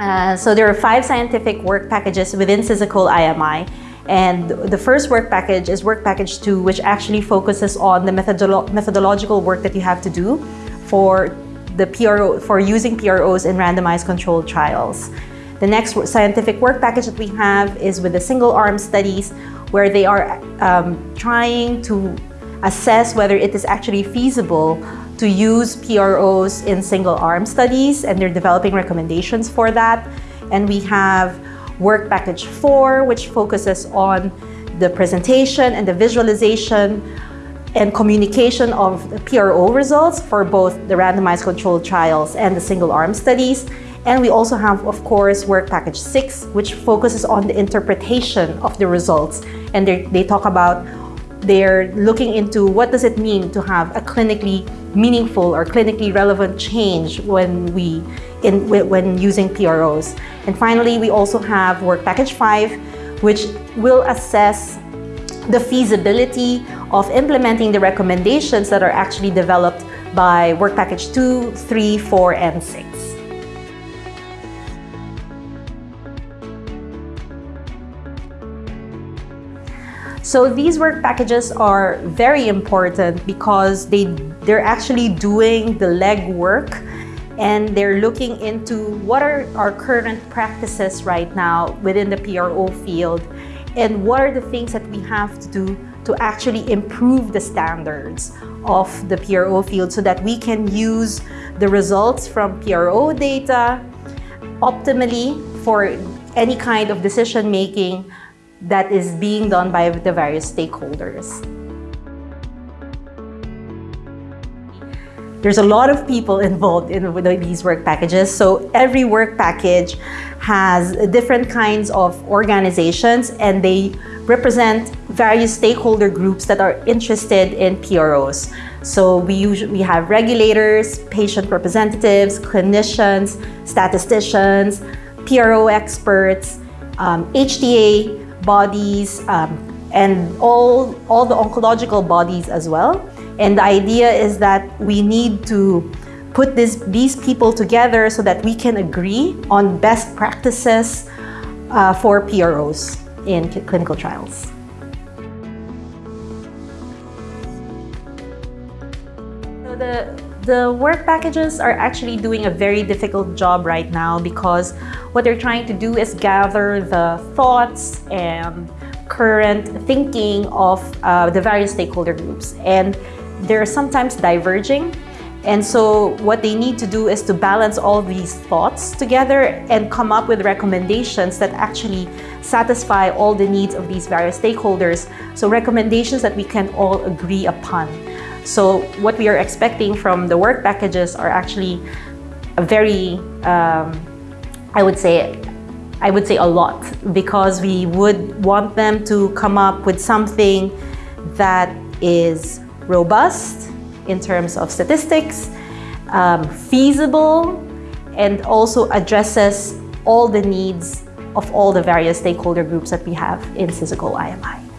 Uh, so there are five scientific work packages within SISAQOL IMI. And the first work package is work package two, which actually focuses on the methodolo methodological work that you have to do for the PRO, for using PROs in randomized controlled trials. The next scientific work package that we have is with the single arm studies, where they are um, trying to assess whether it is actually feasible to use PROs in single arm studies and they're developing recommendations for that. And we have work package four, which focuses on the presentation and the visualization and communication of the PRO results for both the randomized controlled trials and the single arm studies. And we also have, of course, work package six, which focuses on the interpretation of the results. And they talk about, they're looking into what does it mean to have a clinically meaningful or clinically relevant change when we in when using PROs. And finally, we also have work package five, which will assess the feasibility of implementing the recommendations that are actually developed by work package two, three, four, and six. So these work packages are very important because they, they're actually doing the legwork and they're looking into what are our current practices right now within the PRO field and what are the things that we have to do to actually improve the standards of the PRO field so that we can use the results from PRO data optimally for any kind of decision making that is being done by the various stakeholders. There's a lot of people involved in these work packages. So every work package has different kinds of organizations and they represent various stakeholder groups that are interested in PROs. So we usually we have regulators, patient representatives, clinicians, statisticians, PRO experts, um, bodies, um, and all, all the oncological bodies as well. And the idea is that we need to put this, these people together so that we can agree on best practices uh, for PROs in clinical trials. So the, the work packages are actually doing a very difficult job right now because what they're trying to do is gather the thoughts and current thinking of uh, the various stakeholder groups. And they're sometimes diverging. And so what they need to do is to balance all these thoughts together and come up with recommendations that actually satisfy all the needs of these various stakeholders. So recommendations that we can all agree upon. So what we are expecting from the work packages are actually a very, um, I would say, I would say a lot because we would want them to come up with something that is robust in terms of statistics, um, feasible, and also addresses all the needs of all the various stakeholder groups that we have in SISAQOL IMI.